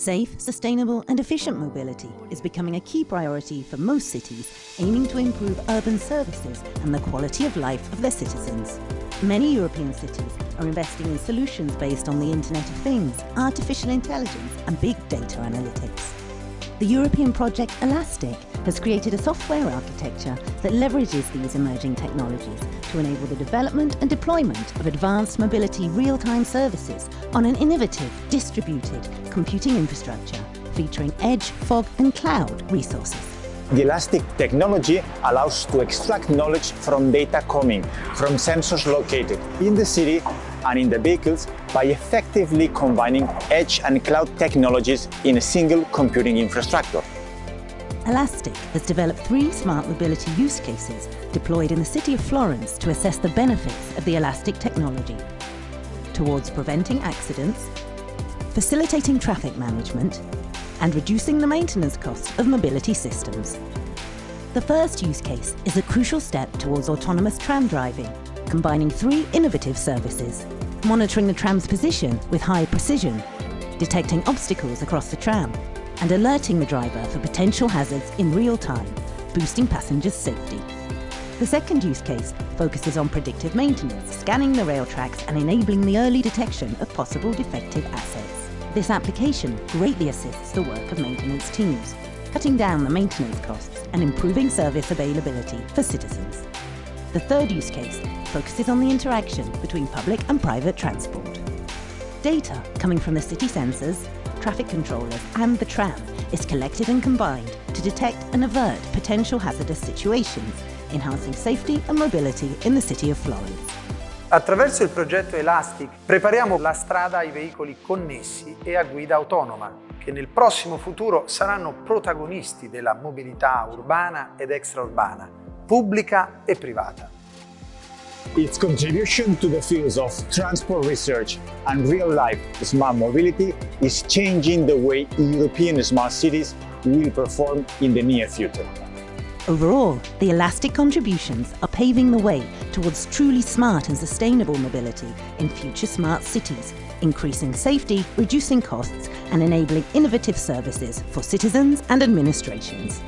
Safe, sustainable and efficient mobility is becoming a key priority for most cities aiming to improve urban services and the quality of life of their citizens. Many European cities are investing in solutions based on the Internet of Things, artificial intelligence and big data analytics. The European project Elastic has created a software architecture that leverages these emerging technologies to enable the development and deployment of advanced mobility real-time services on an innovative, distributed computing infrastructure featuring edge, fog and cloud resources. The Elastic technology allows to extract knowledge from data coming from sensors located in the city and in the vehicles by effectively combining edge and cloud technologies in a single computing infrastructure. Elastic has developed three smart mobility use cases deployed in the city of Florence to assess the benefits of the Elastic technology towards preventing accidents, facilitating traffic management and reducing the maintenance costs of mobility systems. The first use case is a crucial step towards autonomous tram driving combining three innovative services. Monitoring the tram's position with high precision, detecting obstacles across the tram, and alerting the driver for potential hazards in real time, boosting passengers' safety. The second use case focuses on predictive maintenance, scanning the rail tracks and enabling the early detection of possible defective assets. This application greatly assists the work of maintenance teams, cutting down the maintenance costs and improving service availability for citizens. The third use case focuses on the interaction between public and private transport. Data coming from the city sensors, traffic controllers and the tram is collected and combined to detect and avert potential hazardous situations, enhancing safety and mobility in the city of Florence. Attraverso il progetto Elastic prepariamo la strada ai veicoli connessi e a guida autonoma, che nel prossimo futuro saranno protagonisti della mobilità urbana ed extraurbana, pubblica e privata. Its contribution to the fields of transport research and real-life smart mobility is changing the way European smart cities will perform in the near future. Overall, the elastic contributions are paving the way towards truly smart and sustainable mobility in future smart cities, increasing safety, reducing costs and enabling innovative services for citizens and administrations.